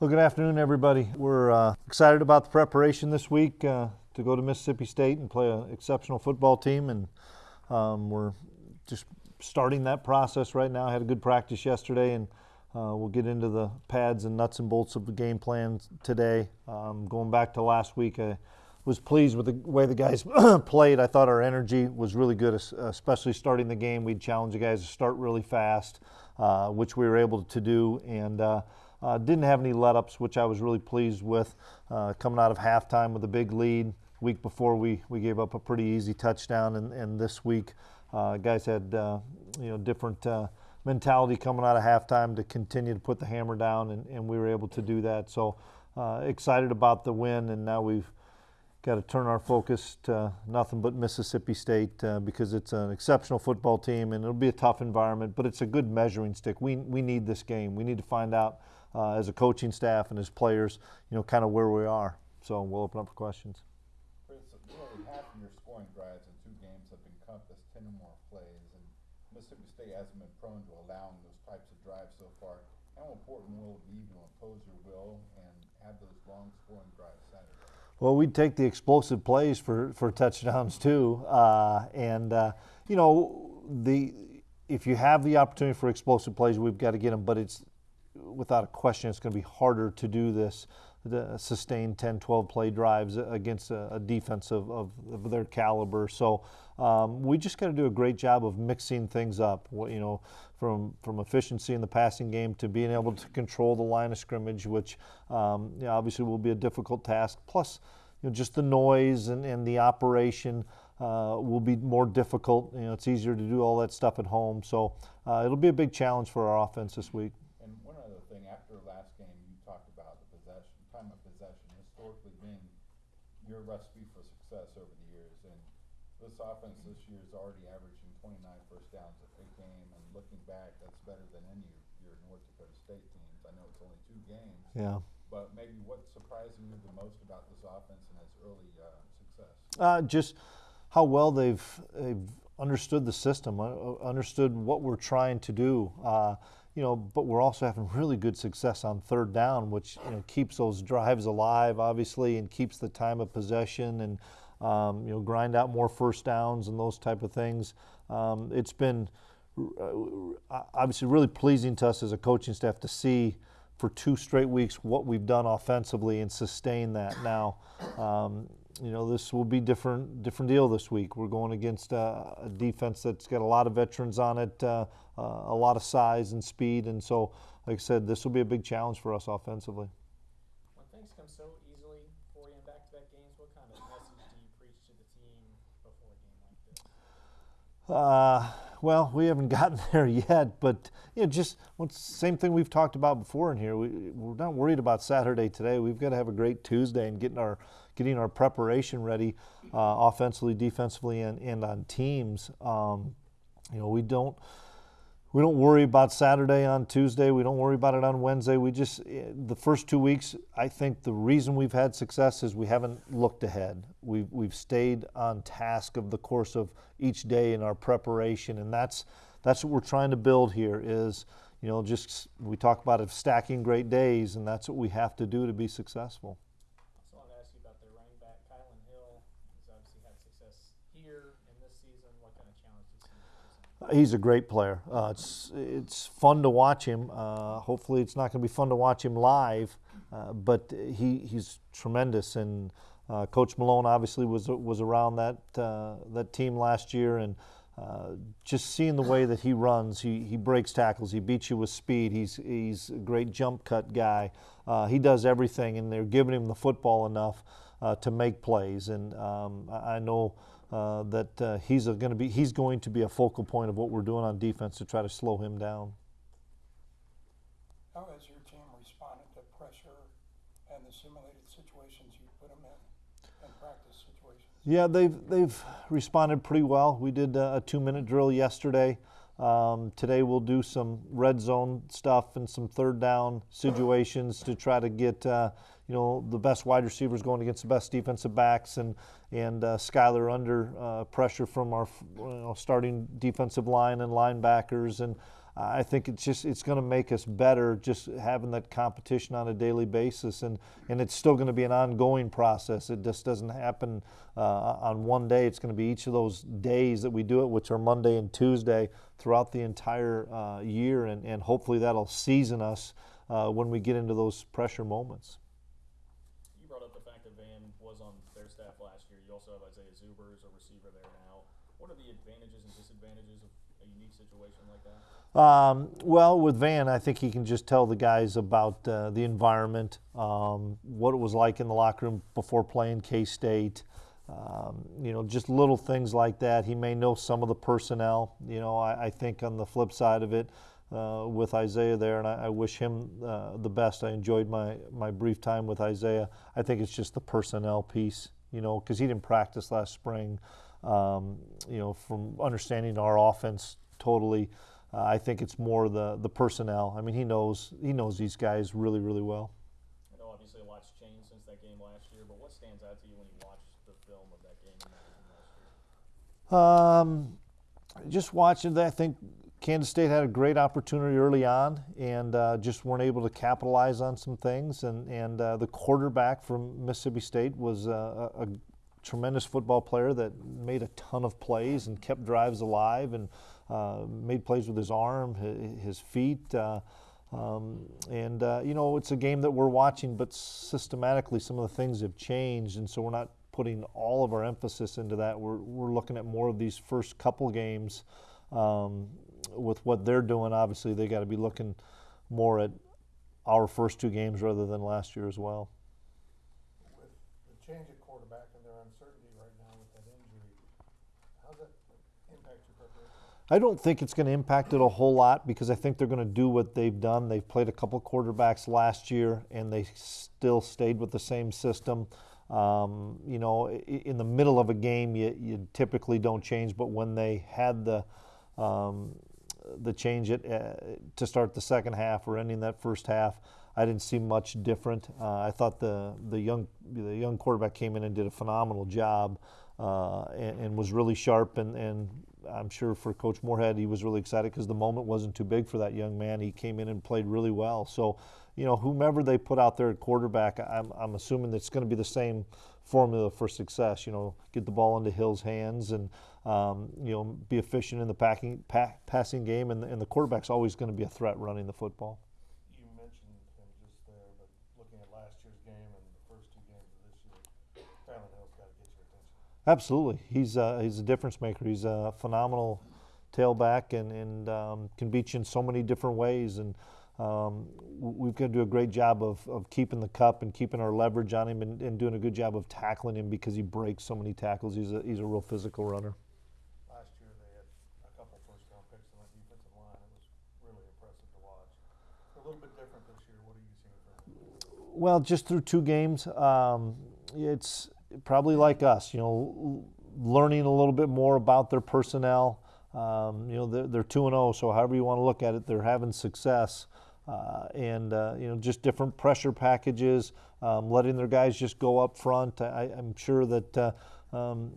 Well, good afternoon, everybody. We're uh, excited about the preparation this week uh, to go to Mississippi State and play an exceptional football team, and um, we're just starting that process right now. I had a good practice yesterday, and uh, we'll get into the pads and nuts and bolts of the game plan today. Um, going back to last week, I was pleased with the way the guys played. I thought our energy was really good, especially starting the game. We'd challenge the guys to start really fast, uh, which we were able to do, and uh, uh, didn't have any let-ups, which I was really pleased with. Uh, coming out of halftime with a big lead. Week before, we, we gave up a pretty easy touchdown, and, and this week, uh, guys had you know different mentality coming out of halftime to continue to put the hammer down, and, and we were able to do that. So uh, excited about the win, and now we've got to turn our focus to nothing but Mississippi State uh, because it's an exceptional football team, and it'll be a tough environment, but it's a good measuring stick. We, we need this game. We need to find out uh, as a coaching staff and as players, you know, kind of where we are. So we'll open up for questions. Chris, nearly half of your scoring drives in two games have encompassed 10 or more plays, and Mississippi State hasn't been prone to allowing those types of drives so far. How important will it be to impose your will and have those long scoring drives Saturday? Well, we'd take the explosive plays for, for touchdowns too, uh, and uh, you know the if you have the opportunity for explosive plays, we've got to get them. But it's without a question, it's going to be harder to do this the sustained 10, 12 play drives against a, a defense of, of, of, their caliber. So um, we just got to do a great job of mixing things up. You know, from from efficiency in the passing game to being able to control the line of scrimmage, which um, you know, obviously will be a difficult task. Plus, you know, just the noise and, and the operation. Uh, will be more difficult. You know, it's easier to do all that stuff at home. So uh, it'll be a big challenge for our offense this week. And one other thing, after last game, you talked about the possession, time of possession historically being your recipe for success over the years. And this offense this year is already averaging 29 first downs a game, and looking back, that's better than any of your North Dakota State teams. I know it's only two games. Yeah. But maybe what's surprising you the most about this offense and its early uh, success? Uh, just how well they've, they've understood the system, uh, understood what we're trying to do. Uh, you know, but we're also having really good success on third down, which you know keeps those drives alive, obviously, and keeps the time of possession and um, you know grind out more first downs and those type of things. Um, it's been uh, obviously really pleasing to us as a coaching staff to see for two straight weeks what we've done offensively and sustain that. Now, um, you know, this will be different different deal this week. We're going against a, a defense that's got a lot of veterans on it, uh, uh, a lot of size and speed, and so, like I said, this will be a big challenge for us offensively. When things come so easily for you in back-to-back games, what kind of message do you preach to the team before a game like this? Uh, well, we haven't gotten there yet, but you know, just same thing we've talked about before in here. We, we're not worried about Saturday today. We've got to have a great Tuesday and getting our getting our preparation ready, uh, offensively, defensively, and, and on teams. Um, you know, we don't we don't worry about Saturday on Tuesday. We don't worry about it on Wednesday. We just eh, the first two weeks. I think the reason we've had success is we haven't looked ahead. We've we've stayed on task of the course of each day in our preparation, and that's that's what we're trying to build here. Is you know just we talk about it stacking great days, and that's what we have to do to be successful. He's a great player. Uh, it's it's fun to watch him. Uh, hopefully, it's not going to be fun to watch him live, uh, but he he's tremendous. And uh, Coach Malone obviously was was around that uh, that team last year, and uh, just seeing the way that he runs, he he breaks tackles, he beats you with speed. He's he's a great jump cut guy. he does everything, and they're giving him the football enough to make plays. And um, I know uh, that uh, he's going to be he's going to be a focal point of what we're doing on defense to try to slow him down. How has your team responded to pressure and the simulated situations you put them in and practice situations? Yeah, they've they've responded pretty well. We did a, a two-minute drill yesterday. Um, today we'll do some red zone stuff and some third down situations to try to get uh, you know the best wide receivers going against the best defensive backs and and uh, Skylar under uh, pressure from our you know, starting defensive line and linebackers and I think it's just it's going to make us better just having that competition on a daily basis, and and it's still going to be an ongoing process. It just doesn't happen uh, on one day. It's going to be each of those days that we do it, which are Monday and Tuesday, throughout the entire uh, year, and and hopefully that'll season us uh, when we get into those pressure moments. You brought up the fact that Van was on their staff last year. You also have Isaiah Zuber as a receiver there now. What are the advantages and disadvantages of a unique situation like that? Um, well, with Van, I think he can just tell the guys about uh, the environment, um, what it was like in the locker room before playing K State. Um, you know, just little things like that. He may know some of the personnel. You know, I, I think on the flip side of it, uh, with Isaiah there, and I, I wish him uh, the best. I enjoyed my my brief time with Isaiah. I think it's just the personnel piece. You know, because he didn't practice last spring. Um, you know, from understanding our offense totally. Uh, I think it's more the the personnel. I mean, he knows he knows these guys really really well. I know obviously a lot's changed since that game last year, but what stands out to you when you watch the film of that game and that game last year? Um, just watching that, I think Kansas State had a great opportunity early on and uh, just weren't able to capitalize on some things. And and uh, the quarterback from Mississippi State was a, a tremendous football player that made a ton of plays and kept drives alive and uh, made plays with his arm, his, feet. Uh, um, and uh, you know, it's a game that we're watching, but systematically, some of the things have changed, and so we're not putting all of our emphasis into that. We're we're looking at more of these first couple games um, with what they're doing. Obviously, they got to be looking more at our first two games rather than last year as well. With the change at quarterback and their uncertainty right now with that injury, how's that impact your preparation? I don't think it's going to impact it a whole lot because I think they're going to do what they've done. They've played a couple quarterbacks last year and they still stayed with the same system. Um, you know, in the middle of a game, you, you typically don't change, but when they had the um, the change it uh, to start the second half or ending that first half, I didn't see much different. Uh, I thought the the young the young quarterback came in and did a phenomenal job uh, and, and was really sharp and, and I'm sure for Coach Moorhead he was really excited because the moment wasn't too big for that young man. He came in and played really well. So, you know, whomever they put out there at quarterback, I'm, I'm assuming it's going to be the same formula for success. You know, get the ball into Hill's hands and um, you know be efficient in the packing, pa- passing game, and, and the quarterback's always going to be a threat running the football. You mentioned him just there, but looking at last year's game and the first two games of this year, Kylin Hill's got to get your attention. Absolutely, he's uh, he's a difference maker. He's a phenomenal tailback and and um, can beat you in so many different ways. And um, we've got to do a great job of, of keeping the cup and keeping our leverage on him and, and doing a good job of tackling him because he breaks so many tackles. He's a he's a real physical runner. Last year, they had a couple first round picks on that defensive line. It was really impressive to watch. They're a little bit different this year. What are you seeing from them? Well, just through two games, um, it's probably like us, you know, learning a little bit more about their personnel. Um, you know, they're, 2 and 0, so however you want to look at it, they're having success. Uh, and, uh, you know, just different pressure packages, um, letting their guys just go up front. I, I'm sure that uh, um,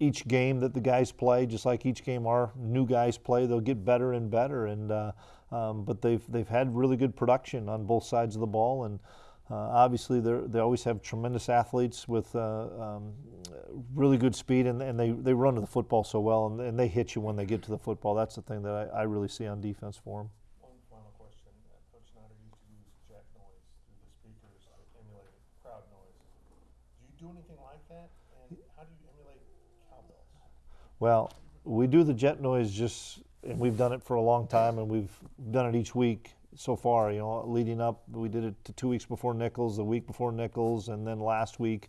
each game that the guys play, just like each game our new guys play, they'll get better and better. And uh, um, but they've they've had really good production on both sides of the ball, and obviously they they always have tremendous athletes with uh, um, really good speed, and, and they, they run to the football so well, and, and they hit you when they get to the football. That's the thing that I, I really see on defense for them. One final question. Uh, Coach Snyder used use jet noise through the speakers to emulate crowd noise. Do you do anything like that? And how do you emulate cowbells? Well, we do the jet noise just, and we've done it for a long time, and we've done it each week so far. You know, leading up, we did it to two weeks before Nicholls, the week before Nicholls, and then last week.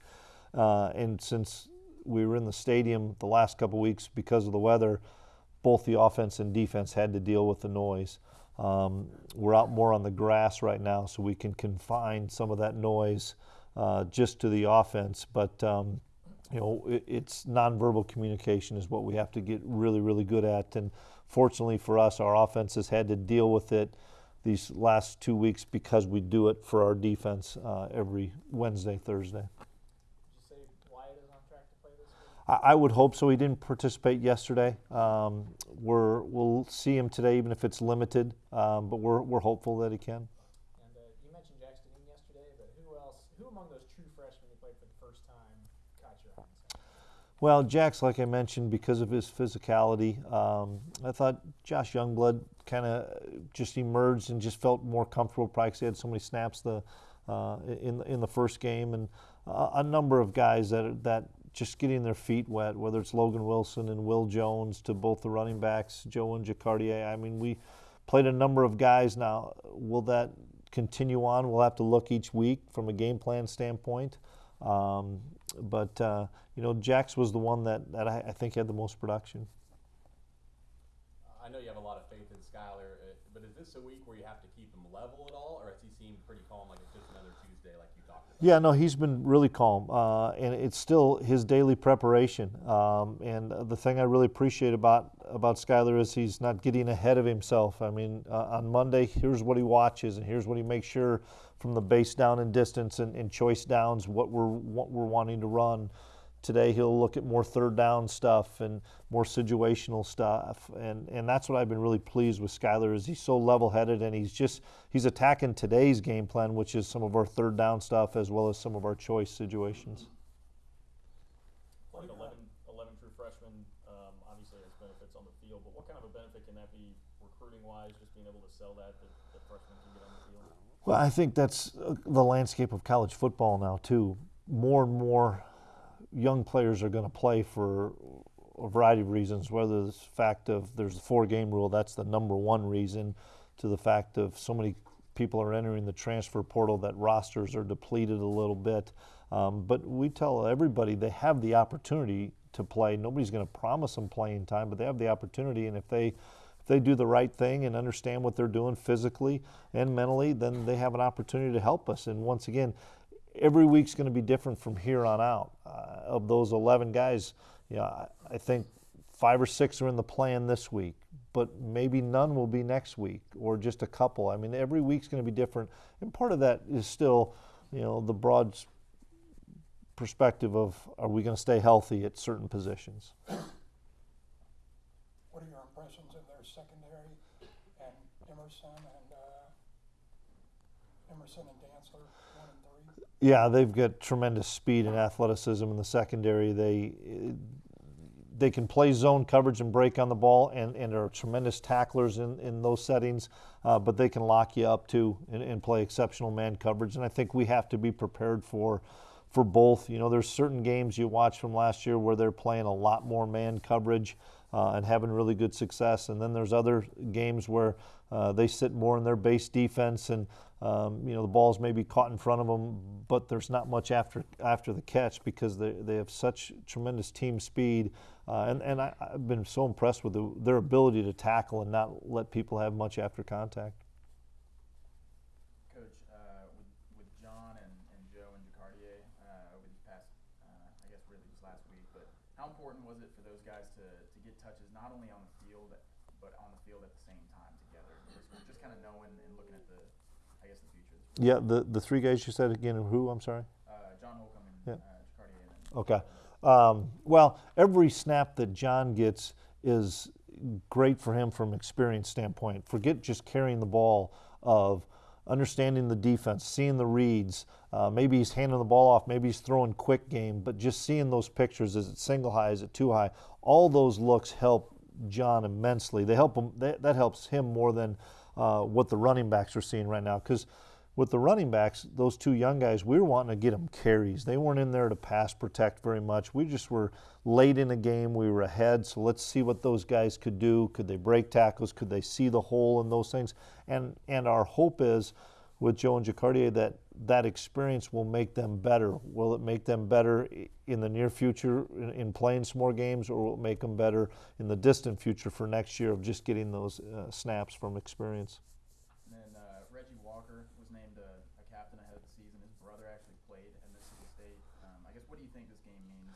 Uh, and since we were in the stadium the last couple weeks because of the weather, both the offense and defense had to deal with the noise. Um, we're out more on the grass right now, so we can confine some of that noise uh, just to the offense. But um, you know, it, it's nonverbal communication is what we have to get really, really good at. And fortunately for us, our offense has had to deal with it these last two weeks because we do it for our defense uh, every Wednesday, Thursday. Would you say Wyatt is on track to play this week? I, I would hope so. He didn't participate yesterday. Um, we're, we'll see him today, even if it's limited, um, but we're, we're hopeful that he can. And uh, you mentioned Jackson yesterday, but who else? Who among those true freshmen who played for the first time caught your eye? Well, Jack's, like I mentioned, because of his physicality, um, I thought Josh Youngblood kind of just emerged and just felt more comfortable. Probably 'cause he had so many snaps the uh, in in the first game, and uh, a number of guys that that just getting their feet wet. Whether it's Logan Wilson and Will Jones to both the running backs, Joe and Jacardia. I mean, we played a number of guys. Now, will that continue on? We'll have to look each week from a game plan standpoint. Um, but uh, you know, Jax was the one that, that I, I think had the most production. I know you have a lot of Skylar, uh, but is this a week where you have to keep him level at all, or has he seemed pretty calm, like it's just another Tuesday, like you talked about? Yeah, no, he's been really calm, uh, and it's still his daily preparation. Um, and the thing I really appreciate about about Skylar is he's not getting ahead of himself. I mean, uh, on Monday, here's what he watches, and here's what he makes sure from the base down and distance and, and choice downs what we're what we're wanting to run. Today he'll look at more third down stuff and more situational stuff, and and that's what I've been really pleased with Skylar is he's so level-headed and he's just he's attacking today's game plan, which is some of our third down stuff as well as some of our choice situations. Like 11, 11 true freshmen, um, obviously has benefits on the field, but what kind of a benefit can that be recruiting wise, just being able to sell that, that, that freshmen can get on the field? Well, I think that's uh, the landscape of college football now too. More and more young players are going to play for a variety of reasons, whether it's the fact of there's a four-game rule, that's the number one reason, to the fact of so many people are entering the transfer portal that rosters are depleted a little bit. Um, but we tell everybody they have the opportunity to play. Nobody's going to promise them playing time, but they have the opportunity, and if they if they do the right thing and understand what they're doing physically and mentally, then they have an opportunity to help us. And once again, every week's going to be different from here on out. Uh, of those 11 guys, you know, I, I think five or six are in the plan this week, but maybe none will be next week or just a couple. I mean, every week's going to be different. And part of that is still, you know, the broad perspective of are we going to stay healthy at certain positions? What are your impressions of their secondary and Emerson and, uh, Emerson and Dantzler? Yeah, they've got tremendous speed and athleticism in the secondary. They they can play zone coverage and break on the ball, and, and are tremendous tacklers in, in those settings. Uh, but they can lock you up too and, and play exceptional man coverage. And I think we have to be prepared for for both. You know, there's certain games you watch from last year where they're playing a lot more man coverage uh, and having really good success. And then there's other games where uh, they sit more in their base defense and um, you know the balls may be caught in front of them, but there's not much after after the catch because they, they have such tremendous team speed. Uh, and and I, I've been so impressed with the, their ability to tackle and not let people have much after contact. Coach, uh, with, with John and, and Joe and Jacardia uh, over these past, uh, I guess really just last week, but how important was it for those guys to, to get touches not only on the field but on the field at the same time together? Just, just kind of knowing and looking at the, I guess the future. Of this Yeah, the the three guys you said again. Who? I'm sorry. uh, John Holcomb and Yeah. uh, Jacardia and then Okay. Um, well, every snap that John gets is great for him from an experience standpoint. Forget just carrying the ball of understanding the defense, seeing the reads. Uh, maybe he's handing the ball off. Maybe he's throwing quick game. But just seeing those pictures, is it single high? Is it too high? All those looks help John immensely. They help him. That, that helps him more than uh, what the running backs are seeing right now. Because with the running backs, those two young guys, we were wanting to get them carries. They weren't in there to pass protect very much. We just were late in the game. We were ahead, so let's see what those guys could do. Could they break tackles? Could they see the hole in those things? And and our hope is with Joe and Jacardia that that experience will make them better. Will it make them better in the near future in, in playing some more games, or will it make them better in the distant future for next year of just getting those uh, snaps from experience? And then uh, Reggie Walker was named a, a captain ahead of the season. His brother actually played at Mississippi Um, I guess what do you think this game means?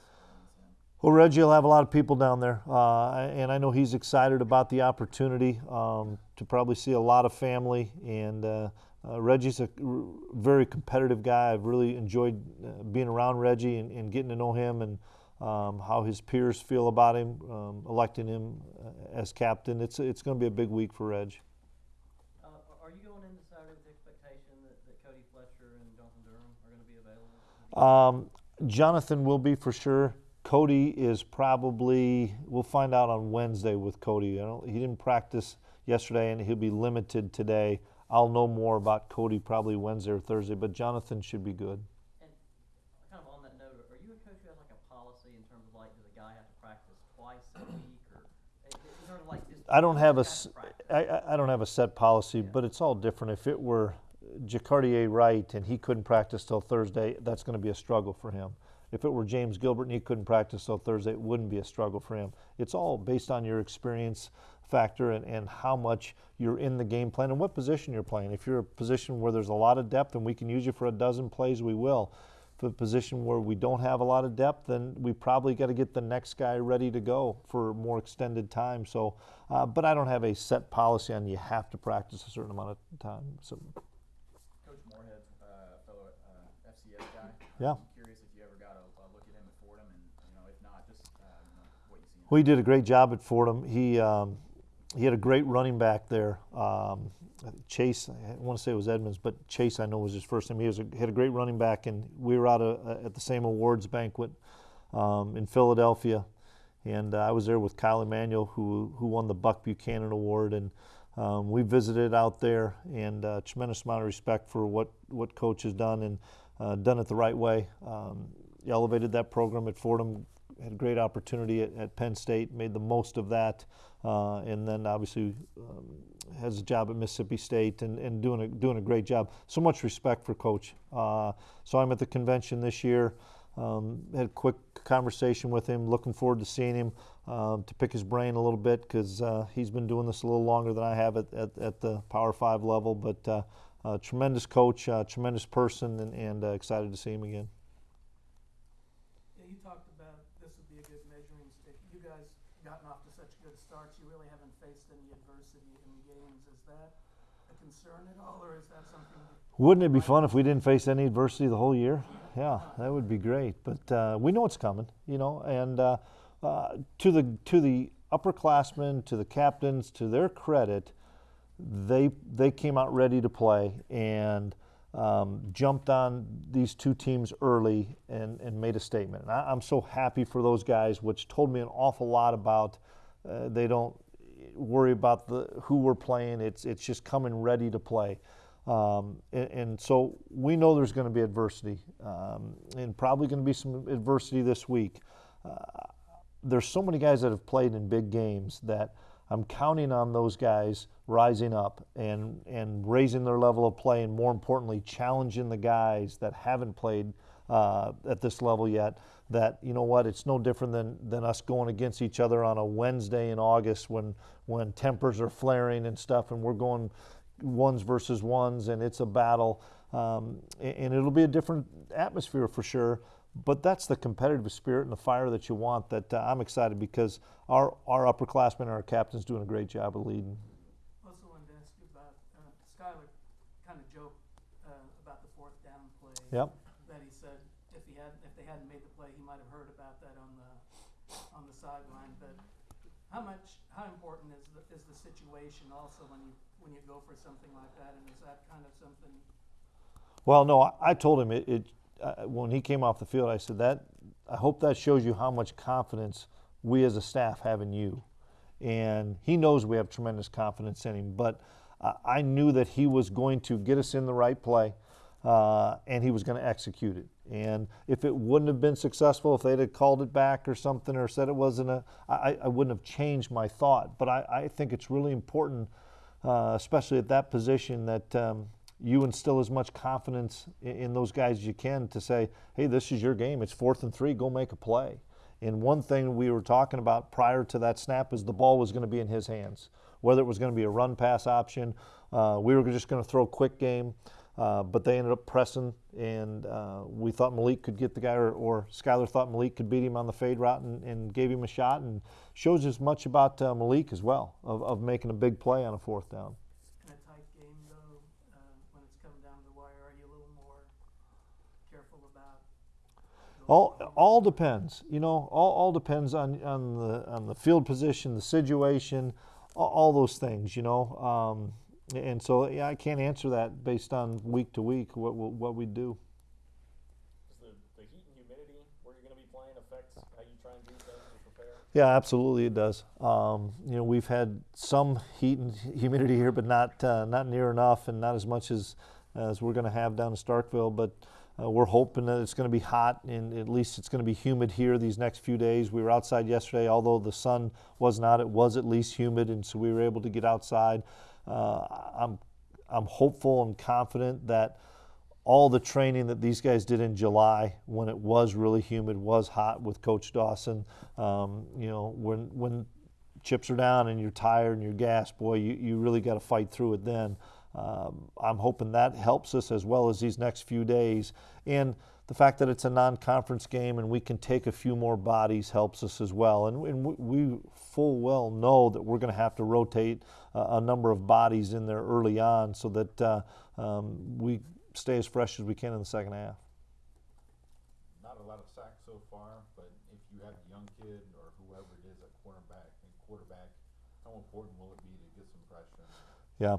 Well, Reggie will have a lot of people down there, uh, and I know he's excited about the opportunity um, to probably see a lot of family. And uh, uh, Reggie's a very competitive guy. I've really enjoyed uh, being around Reggie and, and getting to know him. And um, how his peers feel about him, um, electing him uh, as captain. It's it's going to be a big week for Reg. Uh, are you going into Saturday with the expectation that, that Cody Fletcher and Jonathan Durham are going to be available? Um, Jonathan will be for sure. Cody is probably. We'll find out on Wednesday with Cody. I don't, he didn't practice yesterday, and he'll be limited today. I'll know more about Cody probably Wednesday or Thursday, but Jonathan should be good. And kind of on that note, are you a coach who has like a policy in terms of like, does a guy have to practice twice a week, or is is there like just? I don't have a, has s- to practice? I, I- I don't have a set policy, Yeah. but it's all different. If it were Jacardia Wright and he couldn't practice till Thursday, that's going to be a struggle for him. If it were James Gilbert and he couldn't practice till Thursday, it wouldn't be a struggle for him. It's all based on your experience factor and, and how much you're in the game plan and what position you're playing. If you're a position where there's a lot of depth and we can use you for a dozen plays, we will. For a position where we don't have a lot of depth, then we probably got to get the next guy ready to go for more extended time. So, uh, but I don't have a set policy on you have to practice a certain amount of time. So, Coach Moorhead, uh, fellow uh, FCS guy. Yeah. I'm curious if you ever got a, a look at him at Fordham, and you know, if not, just uh, you know, what you see. we did a great job at Fordham. He um, he had a great running back there. Um, Chase, I want to say it was Edmonds, but Chase I know was his first name. He was a, had a great running back, and we were out of, at the same awards banquet um, in Philadelphia, and uh, I was there with Kyle Emanuel, who who won the Buck Buchanan Award, and um, we visited out there, and uh, tremendous amount of respect for what what coach has done and uh, done it the right way. Um, elevated that program at Fordham, had a great opportunity at, at Penn State, made the most of that, uh, and then obviously um, has a job at Mississippi State and, and doing a doing a great job. So much respect for Coach. Uh, so I'm at the convention this year. Um, had a quick conversation with him. Looking forward to seeing him um, to pick his brain a little bit because uh, he's been doing this a little longer than I have at, at, at the Power Five level. But uh, uh, tremendous coach, uh, tremendous person, and, and uh, excited to see him again. Yeah, you talked about this would be a good measuring stick. You guys gotten off to such good starts, you really haven't faced any adversity in games. Is that a concern at all, or is that something? Wouldn't it be fun if we didn't face any adversity the whole year? Yeah, that would be great. But uh, we know it's coming, you know. And uh, uh, to the to the upperclassmen, to the captains, to their credit, they they came out ready to play and um, jumped on these two teams early and, and made a statement. And I, I'm so happy for those guys, which told me an awful lot about. Uh, they don't worry about the who we're playing. It's it's just coming ready to play. Um, and, and so we know there's going to be adversity, um, and probably going to be some adversity this week. Uh, there's so many guys that have played in big games that I'm counting on those guys rising up and and raising their level of play, and more importantly, challenging the guys that haven't played uh, at this level yet. That you know what, it's no different than than us going against each other on a Wednesday in August when when tempers are flaring and stuff, and we're going ones versus ones, and it's a battle. Um, and it'll be a different atmosphere for sure. But that's the competitive spirit and the fire that you want. That uh, I'm excited because our our upperclassmen and our captains doing a great job of leading. Also wanted to ask you about, uh, Skylar kind of joked, uh, about the fourth down play. Yep. That he said if he had, if they hadn't made the play, he might have heard about that on the, on the sideline. But how much, how important is the, is the situation also when you, when you go for something like that? And is that kind of something, Well, no, I, I told him it. it uh, when he came off the field, I said that. I hope that shows you how much confidence we as a staff have in you, and he knows we have tremendous confidence in him. But uh, I knew that he was going to get us in the right play, uh, and he was going to execute it. And if it wouldn't have been successful, if they'd have called it back or something, or said it wasn't a, I, I wouldn't have changed my thought. But I, I think it's really important, uh, especially at that position, that um, you instill as much confidence in, those guys as you can to say, hey, this is your game. It's fourth and three. Go make a play. And one thing we were talking about prior to that snap is the ball was going to be in his hands. Whether it was going to be a run pass option, uh, we were just going to throw a quick game. Uh, but they ended up pressing, and uh, we thought Malik could get the guy, or, or Skylar thought Malik could beat him on the fade route and, and gave him a shot, and shows as much about uh, Malik as well of, of making a big play on a fourth down. in a tight game though, uh, when it's come down to the wire, are you a little more careful about? All, all depends, you know, all, all depends on, on the, on the field position, the situation, all, all those things, you know. Um, and so, yeah, I can't answer that based on week to week, what, what what we do. Does the, the heat and humidity where you're gonna be playing affect how you try and do things or prepare? Yeah, absolutely, it does. Um, you know, we've had some heat and humidity here, but not uh, not near enough, and not as much as as we're going to have down in Starkville. But uh, we're hoping that it's going to be hot, and at least it's going to be humid here these next few days. We were outside yesterday, although the sun was not. It was at least humid, and so we were able to get outside. Uh, I'm I'm hopeful and confident that all the training that these guys did in July when it was really humid, was hot with Coach Dawson. Um, you know, when when chips are down and you're tired and you're gassed, boy, you, you really got to fight through it then. Um, I'm hoping that helps us as well as these next few days. And the fact that it's a non conference game and we can take a few more bodies helps us as well. And, and we, we full well know that we're going to have to rotate uh, a number of bodies in there early on so that uh, um, we stay as fresh as we can in the second half. Not a lot of sacks so far, but if you have a young kid or whoever it is at and quarterback, how important will it be to get some pressure? Yeah.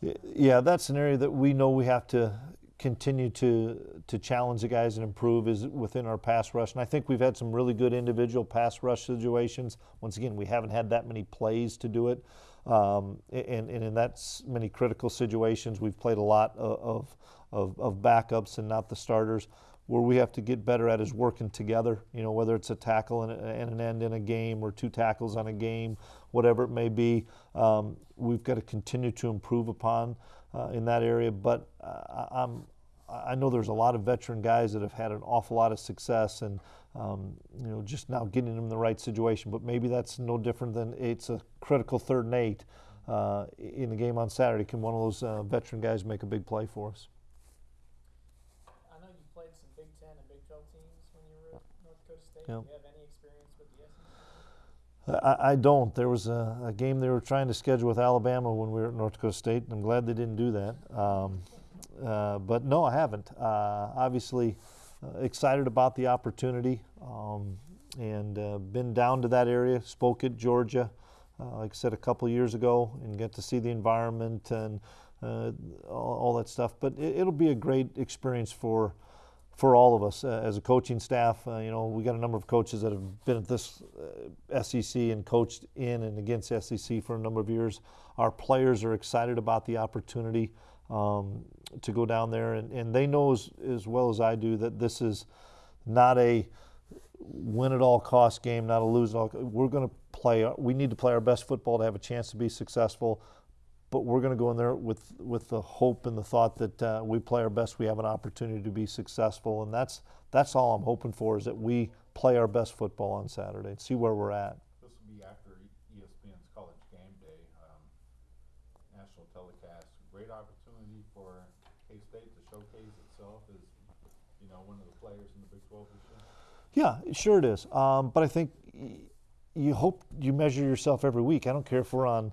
Yeah, that's an area that we know we have to continue to to challenge the guys and improve is within our pass rush. And I think we've had some really good individual pass rush situations. Once again, we haven't had that many plays to do it. Um, and, and in that many critical situations, we've played a lot of, of, of backups and not the starters. Where we have to get better at is working together, you know, whether it's a tackle and an end in a game or two tackles on a game, whatever it may be. Um, we've got to continue to improve upon uh, in that area. But uh, I- I'm, I know there's a lot of veteran guys that have had an awful lot of success, and um, you know, just now getting them in the right situation. But maybe that's no different than it's a critical third and eight uh, in the game on Saturday. Can one of those uh, veteran guys make a big play for us? I know you played some Big Ten and Big Twelve teams when you were at North Dakota State. Yeah. Do you have any experience with the SEC? I, I don't. There was a, a game they were trying to schedule with Alabama when we were at North Dakota State, and I'm glad they didn't do that. Um, uh, but no, I haven't. Uh, obviously, uh, excited about the opportunity, um, and uh, been down to that area. Spoke at Georgia, uh, like I said a couple years ago, and get to see the environment and uh, all, all that stuff. But it, it'll be a great experience for for all of us uh, as a coaching staff. Uh, you know, we got a number of coaches that have been at this uh, SEC and coached in and against SEC for a number of years. Our players are excited about the opportunity um, to go down there, and, and they know as, as well as I do that this is not a win at all cost game, not a lose at all. We're going to play. We need to play our best football to have a chance to be successful but we're going to go in there with with the hope and the thought that uh, we play our best. We have an opportunity to be successful, and that's that's all I'm hoping for is that we play our best football on Saturday and see where we're at. This will be after ESPN's College Game Day, um, national telecast. Great opportunity for K-State to showcase itself as, you know, one of the players in the Big 12 this year. Yeah, sure it is. Um, but I think y- you hope you measure yourself every week. I don't care if we're on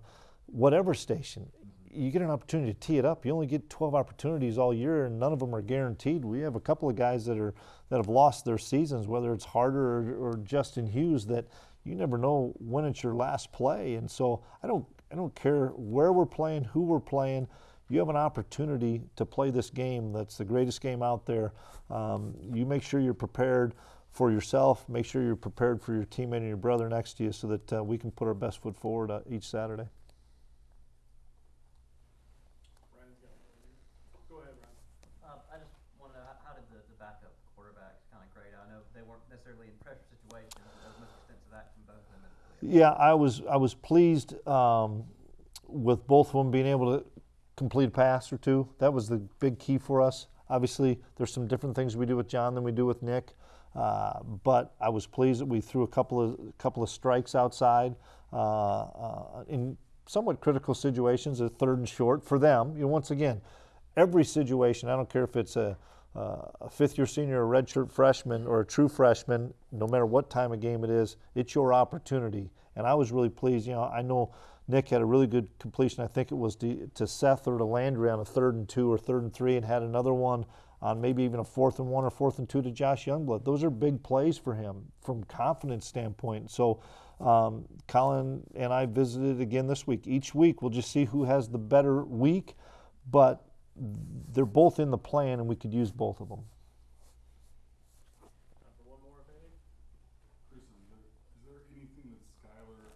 whatever station. You get an opportunity to tee it up. You only get 12 opportunities all year, and none of them are guaranteed. We have a couple of guys that are that have lost their seasons, whether it's Harder or, or Justin Hughes, that you never know when it's your last play. And so I don't I don't care where we're playing, who we're playing. You have an opportunity to play this game. That's the greatest game out there. Um, you make sure you're prepared for yourself. Make sure you're prepared for your teammate and your brother next to you, so that uh, we can put our best foot forward uh, each Saturday. Ryan's got one over here. Go ahead, Ryan. Uh, I just want to know, how, how did the, the backup quarterbacks kind of grade? I know they weren't necessarily in pressure situations, but there was much sense of that from both of them. as- Yeah, I was I was pleased um, with both of them being able to complete a pass or two. That was the big key for us. Obviously, there's some different things we do with John than we do with Nick, uh, but I was pleased that we threw a couple of couple of strikes outside uh, uh, in somewhat critical situations, a third and short for them. You know, once again, every situation. I don't care if it's a uh, a fifth year senior, a redshirt freshman, or a true freshman, no matter what time of game it is, it's your opportunity. And I was really pleased. You know, I know Nick had a really good completion. I think it was to, to Seth or to Landry on a third and two or third and three, and had another one on maybe even a fourth and one or fourth and two to Josh Youngblood. Those are big plays for him from confidence standpoint. So um, Collin and I visited again this week. Each week we'll just see who has the better week, but they're both in the plan and we could use both of them. Time for one more, if any? Chris, is there anything that Skylar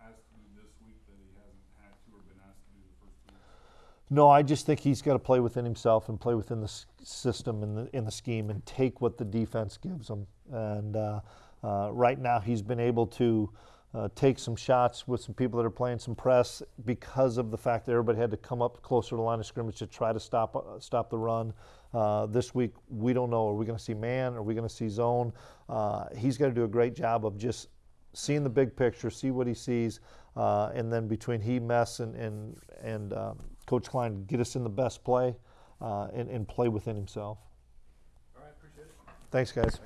has to do this week that he hasn't had to or been asked to do the first two weeks? No, I just think he's got to play within himself and play within the system and the, in the scheme and take what the defense gives him. And uh, uh, right now, he's been able to uh, take some shots with some people that are playing some press because of the fact that everybody had to come up closer to the line of scrimmage to try to stop uh, stop the run. Uh, this week, we don't know. Are we going to see man? Are we going to see zone? Uh, he's to do a great job of just seeing the big picture, see what he sees, uh, and then between he, Mess, and and and um, Coach Klein, get us in the best play uh, and, and play within himself. All right, appreciate it. Thanks, guys.